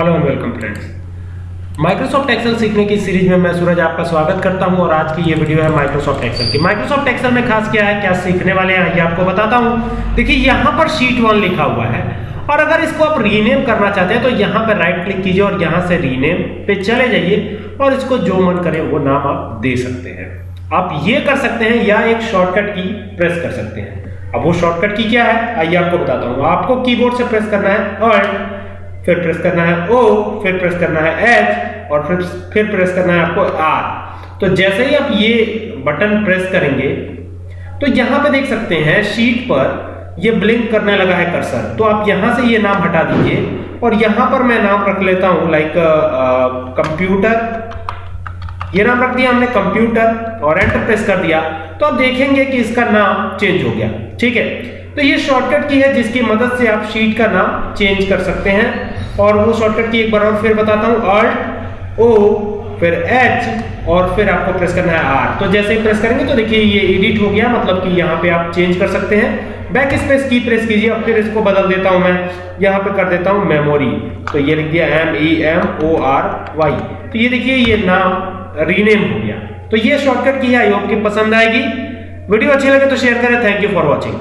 Hello and welcome friends Microsoft Excel सीखने की series में मैं सूरज आपका स्वागत करता हूँ और आज की ये वीडियो है माइक्रोसॉफ्ट एक्सेल की। माइक्रोसॉफ्ट एक्सेल में खास क्या है, क्या सीखने वाले हैं, ये आपको बताता हूँ। देखिए, यहाँ पर शीट वन लिखा हुआ है। और अगर इसको आप रीनेम करना चाहते हैं तो यहाँ पर राइट क्लिक कीजिए और यहाँ से रीनेम पे चले जाइए और इसको जो मन करे वो नाम आप दे सकते हैं। आप ये कर सकते हैं या एक शॉर्टकट की प्रेस कर सकते हैं। अब वो शॉर्टकट की क्या है, आइए आपको बताता हूँ। आपको कीबोर्ड से प्रेस करना है और फिर प्रेस करना है O, फिर प्रेस करना है H और फिर फिर प्रेस करना है आपको R तो जैसे ही आप ये बटन प्रेस करेंगे तो यहाँ पे देख सकते हैं शीट पर ये ब्लिंक करने लगा है कर्सर तो आप यहाँ से ये नाम हटा दीजिए और यहाँ पर मैं नाम रख लेता हूँ लाइक कंप्यूटर ये नाम रख दिया हमने कंप्यूटर और एंटर प्रेस कर दिया। तो आप देखेंगे कि इसका नाम चेंज हो गया। ठीक है? तो ये शॉर्टकट की है जिसकी मदद से आप शीट का नाम चेंज कर सकते हैं। और वो शॉर्टकट की एक बार और फिर बताता हूँ। अल्ट ओ फिर एच और फिर आपको प्रेस करना है आर तो जैसे ही प्रेस करेंगे तो देखिए ये एडिट हो गया मतलब कि यहाँ पे आप चेंज कर सकते हैं। बैक स्पेस की प्रेस कीजिए। अब फिर इसको बदल देता हूँ मैं। यहाँ पे कर देता हूँ मेमोरी तो ये लिख दिया M E M O R Y तो ये देखिए, ये नाम रीनेम हो गया। तो ये शॉर्टकट की है। आई होप कि पसंद आएगी। वीडियो अच्छी लगे तो शेयर करें। Thank you for watching